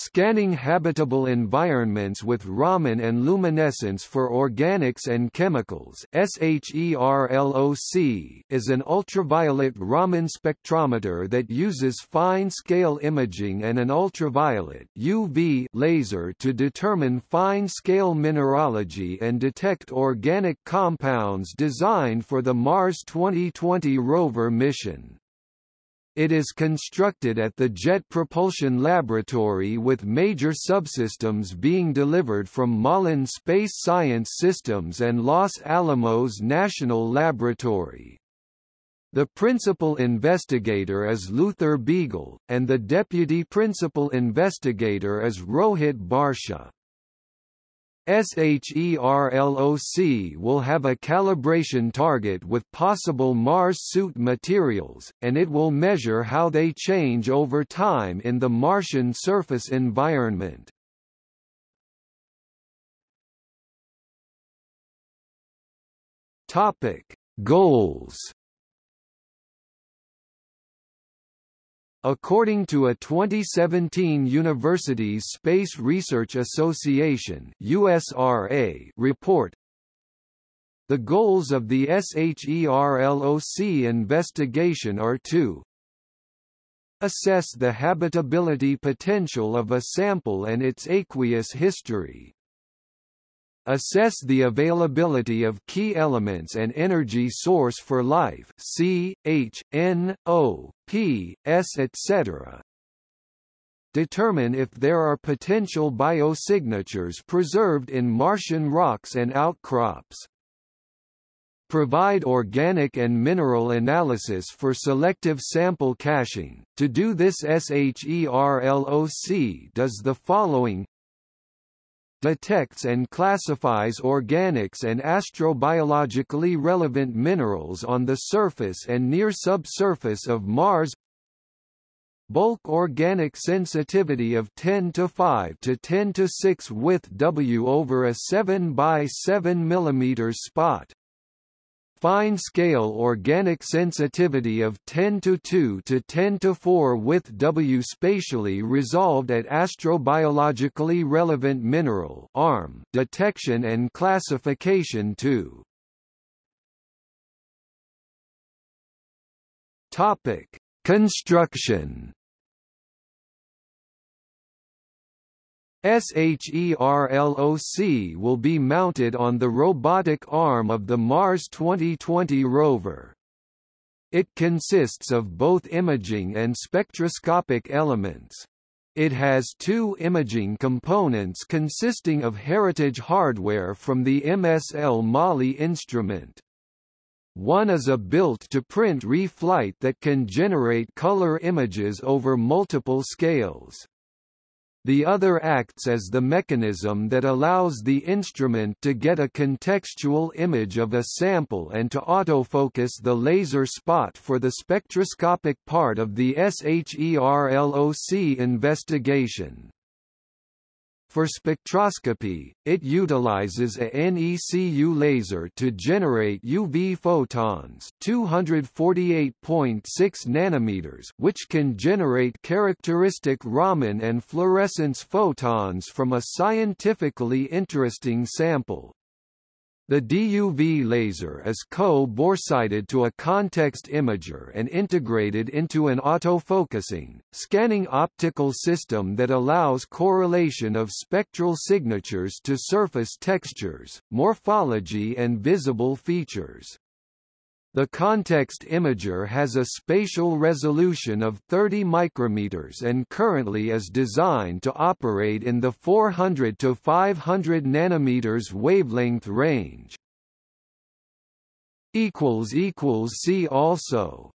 Scanning habitable environments with Raman and luminescence for organics and chemicals SHERLOC is an ultraviolet Raman spectrometer that uses fine-scale imaging and an ultraviolet UV laser to determine fine-scale mineralogy and detect organic compounds designed for the Mars 2020 rover mission. It is constructed at the Jet Propulsion Laboratory with major subsystems being delivered from Malin Space Science Systems and Los Alamos National Laboratory. The principal investigator is Luther Beegle, and the deputy principal investigator is Rohit Bhartia. SHERLOC will have a calibration target with possible Mars suit materials, and it will measure how they change over time in the Martian surface environment. Topic: Goals According to a 2017 Universities Space Research Association USRA report, the goals of the SHERLOC investigation are to assess the habitability potential of a sample and its aqueous history, Assess the availability of key elements and energy source for life C, H, N, O, P, S etc. Determine if there are potential biosignatures preserved in Martian rocks and outcrops. Provide organic and mineral analysis for selective sample caching. To do this SHERLOC does the following detects and classifies organics and astrobiologically relevant minerals on the surface and near subsurface of Mars. Bulk organic sensitivity of 10 to 5 to 10 to 6 with W over a 7 by 7 mm spot fine-scale organic sensitivity of 10 to 2 to 10 to 4 with W spatially resolved at astrobiologically relevant mineral ARM detection and classification to. Topic: Construction SHERLOC will be mounted on the robotic arm of the Mars 2020 rover. It consists of both imaging and spectroscopic elements. It has two imaging components consisting of heritage hardware from the MSL MAHLI instrument. One is a built-to-print reflight that can generate color images over multiple scales. The other acts as the mechanism that allows the instrument to get a contextual image of a sample and to autofocus the laser spot for the spectroscopic part of the SHERLOC investigation. For spectroscopy, it utilizes a NECU laser to generate UV photons 248.6 nanometers which can generate characteristic Raman and fluorescence photons from a scientifically interesting sample. The DUV laser is co-boresighted to a context imager and integrated into an autofocusing, scanning optical system that allows correlation of spectral signatures to surface textures, morphology and visible features. The context imager has a spatial resolution of 30 micrometers and currently is designed to operate in the 400 to 500 nanometers wavelength range. See also